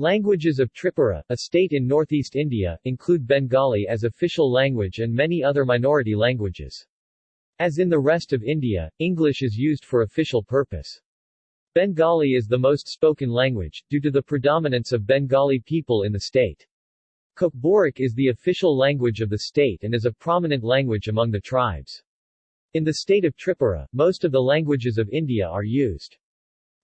Languages of Tripura, a state in northeast India, include Bengali as official language and many other minority languages. As in the rest of India, English is used for official purpose. Bengali is the most spoken language, due to the predominance of Bengali people in the state. Kokborok is the official language of the state and is a prominent language among the tribes. In the state of Tripura, most of the languages of India are used.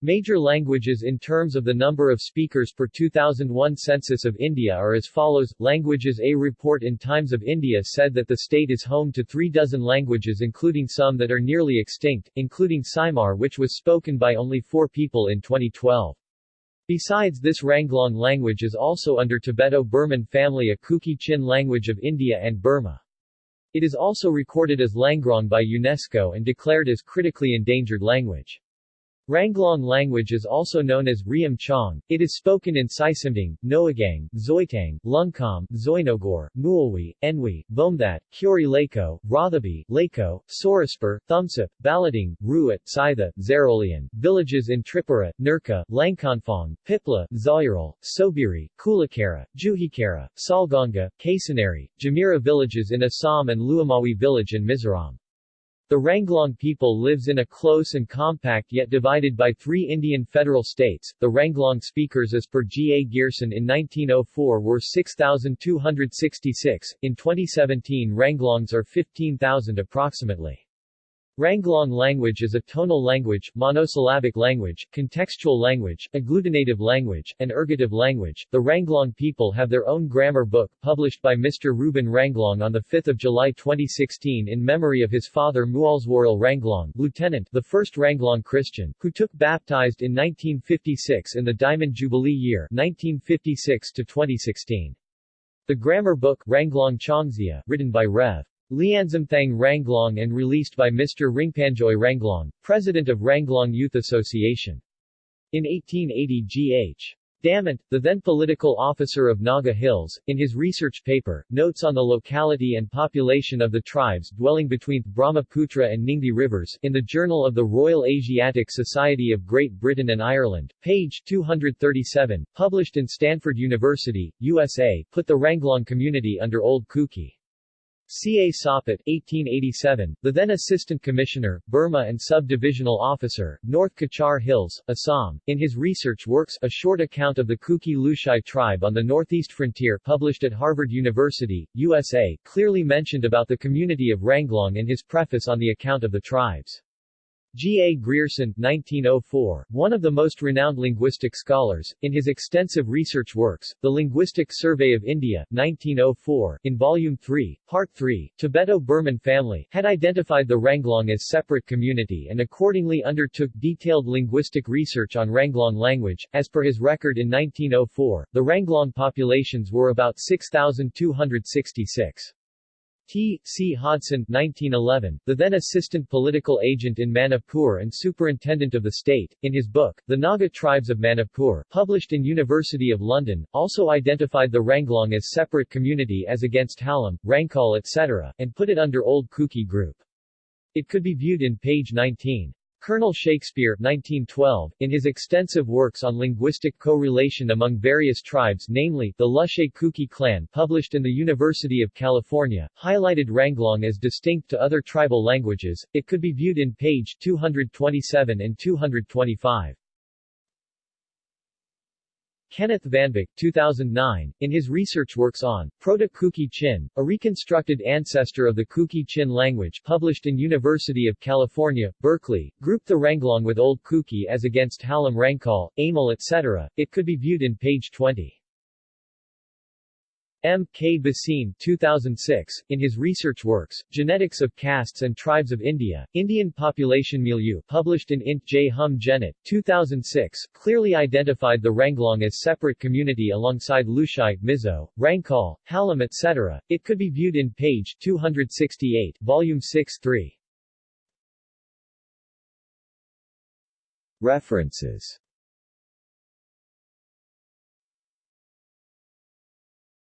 Major languages in terms of the number of speakers per 2001 Census of India are as follows. Languages A report in Times of India said that the state is home to three dozen languages including some that are nearly extinct, including Saimar which was spoken by only four people in 2012. Besides this Ranglong language is also under Tibeto-Burman family a Kuki-Chin language of India and Burma. It is also recorded as Langrong by UNESCO and declared as critically endangered language. Ranglong language is also known as Riam Chong. It is spoken in Sisimdang, Noagang, Zoitang, Lungkam, Zoinogor, Mualwi, Enwi, Bomdat, Kuri Lako, Rothabi, Lako, Soraspur, Thumsup, Balading, Ruat, Sitha, Zarolian, villages in Tripura, Nurka, Langkonfong, Pipla, Zawiral, Sobiri, Kulakara, Juhikara, Salganga, Kasanari, Jamira villages in Assam and Luamawi village in Mizoram. The Ranglong people lives in a close and compact yet divided by three Indian federal states. The Ranglong speakers as per G. A. Grierson in 1904 were 6,266, in 2017 Ranglongs are 15,000 approximately. Ranglong language is a tonal language, monosyllabic language, contextual language, agglutinative language, and ergative language. The Ranglong people have their own grammar book, published by Mr. Ruben Ranglong on 5 July 2016 in memory of his father Mualswaril Ranglong, lieutenant, the first Ranglong Christian, who took baptized in 1956 in the Diamond Jubilee year 1956 to 2016. The grammar book, Ranglong Chongzia, written by Rev. Lianzamthang Ranglong and released by Mr. Ringpanjoy Ranglong, president of Ranglong Youth Association. In 1880 G.H. Damant, the then political officer of Naga Hills, in his research paper, Notes on the Locality and Population of the Tribes dwelling between Brahmaputra and Ningthi Rivers, in the Journal of the Royal Asiatic Society of Great Britain and Ireland, page 237, published in Stanford University, USA, put the Ranglong community under Old Kuki. C. A. Soppitt 1887, the then Assistant Commissioner, Burma and Sub-Divisional Officer, North Cachar Hills, Assam, in his research works A Short Account of the Kuki Lushai Tribe on the Northeast Frontier published at Harvard University, USA, clearly mentioned about the community of Ranglong in his preface on the account of the tribes. G. A. Grierson 1904, one of the most renowned linguistic scholars, in his extensive research works, The Linguistic Survey of India 1904, in Volume 3, Part 3, Tibeto-Burman family, had identified the Ranglong as separate community and accordingly undertook detailed linguistic research on Ranglong language. As per his record in 1904, the Ranglong populations were about 6,266. T. C. Hodson 1911, the then assistant political agent in Manipur and superintendent of the state, in his book, The Naga Tribes of Manipur, published in University of London, also identified the Ranglong as separate community as against Halam, Rangkal etc., and put it under Old Kuki group. It could be viewed in page 19. Colonel Shakespear 1912, in his extensive works on linguistic co-relation among various tribes namely, the Lushei Kuki clan published in the University of California, highlighted Ranglong as distinct to other tribal languages, it could be viewed in page 227 and 225. Kenneth VanBik 2009, in his research works on Proto-Kuki Chin, a reconstructed ancestor of the Kuki Chin language published in University of California, Berkeley, grouped the Ranglong with Old Kuki as against Halam Rangkal, Amal etc. It could be viewed in page 20. M. K. Bhasin 2006, in his research works, Genetics of Castes and Tribes of India, Indian Population Milieu published in Int. J. Hum Genet, 2006, clearly identified the Ranglong as separate community alongside Lushai, Mizo, Rangkal, Halam etc. It could be viewed in page 268, volume 6 3. References